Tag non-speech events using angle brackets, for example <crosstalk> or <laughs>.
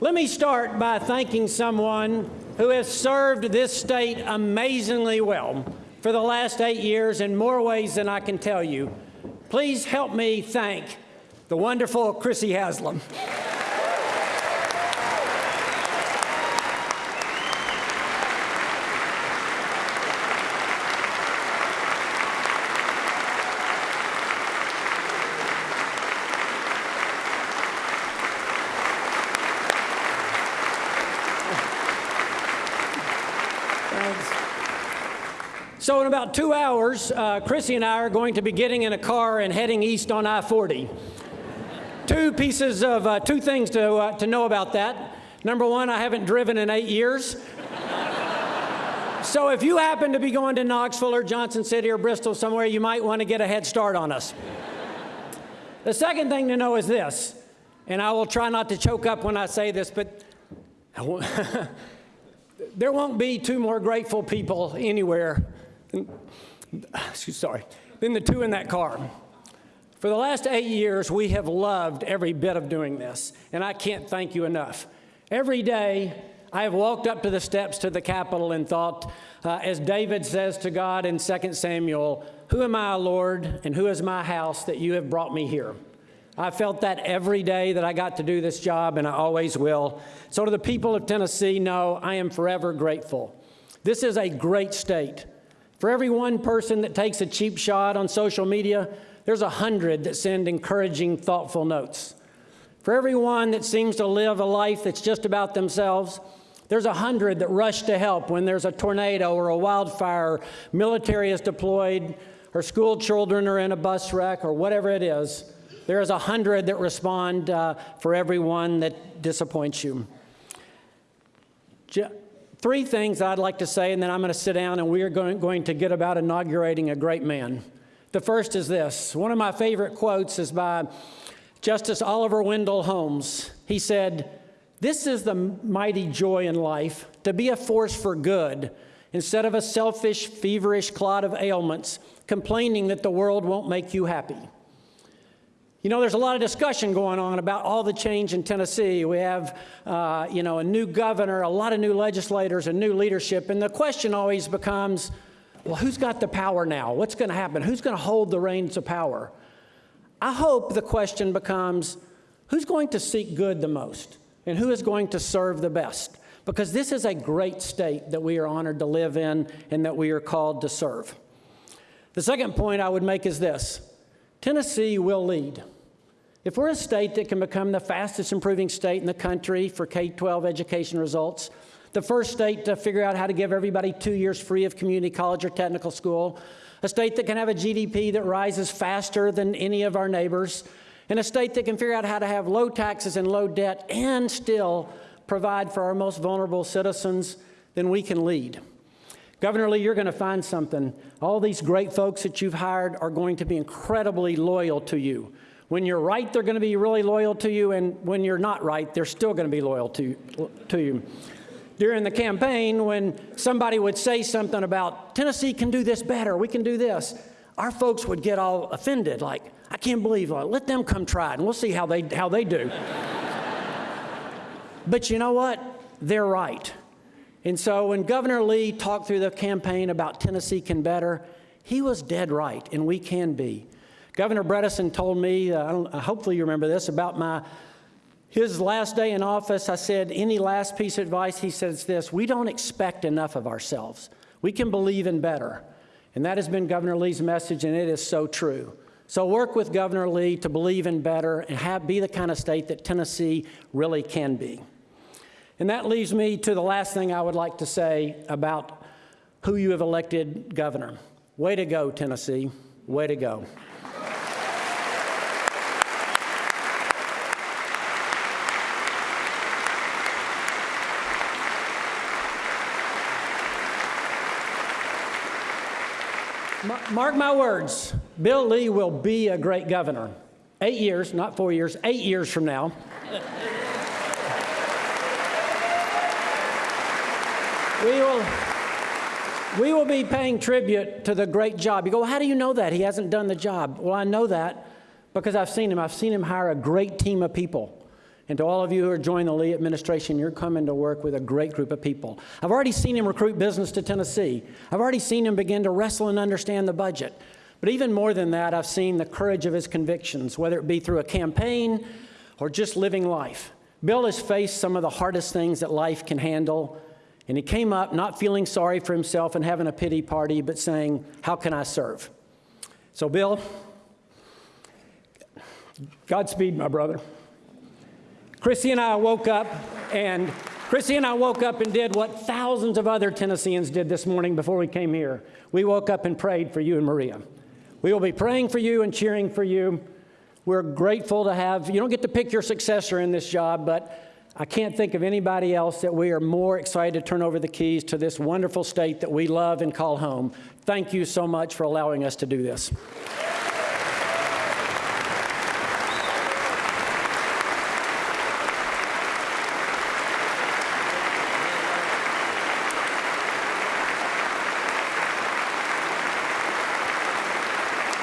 Let me start by thanking someone who has served this state amazingly well for the last eight years in more ways than I can tell you. Please help me thank the wonderful Chrissy Haslam. So in about two hours, uh, Chrissy and I are going to be getting in a car and heading east on I-40. two pieces of, uh, two things to, uh, to know about that. Number one, I haven't driven in eight years. so if you happen to be going to Knoxville or Johnson City or Bristol somewhere, you might want to get a head start on us. the second thing to know is this, and I will try not to choke up when I say this, but <laughs> there won't be two more grateful people anywhere sorry, been the two in that car. For the last eight years, we have loved every bit of doing this, and I can't thank you enough. Every day, I have walked up to the steps to the Capitol and thought, uh, as David says to God in 2 Samuel, Who am I, Lord, and who is my house that you have brought me here? I felt that every day that I got to do this job, and I always will. So, to the people of Tennessee, know I am forever grateful. This is a great state. For every one person that takes a cheap shot on social media, there's a hundred that send encouraging, thoughtful notes. For every one that seems to live a life that's just about themselves, there's a hundred that rush to help when there's a tornado or a wildfire, military is deployed, or school children are in a bus wreck, or whatever it is. There's a hundred that respond uh, for every one that disappoints you three things I'd like to say, and then I'm going to sit down and we are going, going to get about inaugurating a great man. The first is this. One of my favorite quotes is by Justice Oliver Wendell Holmes. He said, This is the mighty joy in life, to be a force for good, instead of a selfish, feverish clod of ailments, complaining that the world won't make you happy. You know, there's a lot of discussion going on about all the change in Tennessee. We have, uh, you know, a new governor, a lot of new legislators, and new leadership. And the question always becomes, well, who's got the power now? What's going to happen? Who's going to hold the reins of power? I hope the question becomes, who's going to seek good the most? And who is going to serve the best? Because this is a great state that we are honored to live in and that we are called to serve. The second point I would make is this. Tennessee will lead. If we're a state that can become the fastest improving state in the country for K-12 education results, the first state to figure out how to give everybody two years free of community college or technical school, a state that can have a GDP that rises faster than any of our neighbors, and a state that can figure out how to have low taxes and low debt and still provide for our most vulnerable citizens, then we can lead. Governor Lee, you're going to find something. All these great folks that you've hired are going to be incredibly loyal to you. When you're right, they're going to be really loyal to you, and when you're not right, they're still going to be loyal to, to you. During the campaign, when somebody would say something about, Tennessee can do this better, we can do this, our folks would get all offended, like, I can't believe it. Let them come try it, and we'll see how they, how they do. <laughs> but you know what? They're right. And so when Governor Lee talked through the campaign about Tennessee can better, he was dead right, and we can be. Governor Bredesen told me, uh, hopefully you remember this, about my his last day in office, I said, any last piece of advice? He says this, we don't expect enough of ourselves. We can believe in better. And that has been Governor Lee's message, and it is so true. So work with Governor Lee to believe in better and have, be the kind of state that Tennessee really can be. And that leaves me to the last thing I would like to say about who you have elected governor. Way to go, Tennessee. Way to go. Mark my words, Bill Lee will be a great governor. Eight years, not four years, eight years from now. we will, we will be paying tribute to the great job. You go, well, how do you know that? He hasn't done the job. Well, I know that because I've seen him. I've seen him hire a great team of people. And to all of you who are joining the Lee administration, you're coming to work with a great group of people. I've already seen him recruit business to Tennessee. I've already seen him begin to wrestle and understand the budget. But even more than that, I've seen the courage of his convictions, whether it be through a campaign or just living life. Bill has faced some of the hardest things that life can handle, and he came up not feeling sorry for himself and having a pity party, but saying, How can I serve? So, Bill, Godspeed, my brother. Chrissy and I woke up, and Chrissy and I woke up and did what thousands of other Tennesseans did this morning before we came here. We woke up and prayed for you and Maria. We will be praying for you and cheering for you. We're grateful to have, you don't get to pick your successor in this job, but I can't think of anybody else that we are more excited to turn over the keys to this wonderful state that we love and call home. Thank you so much for allowing us to do this.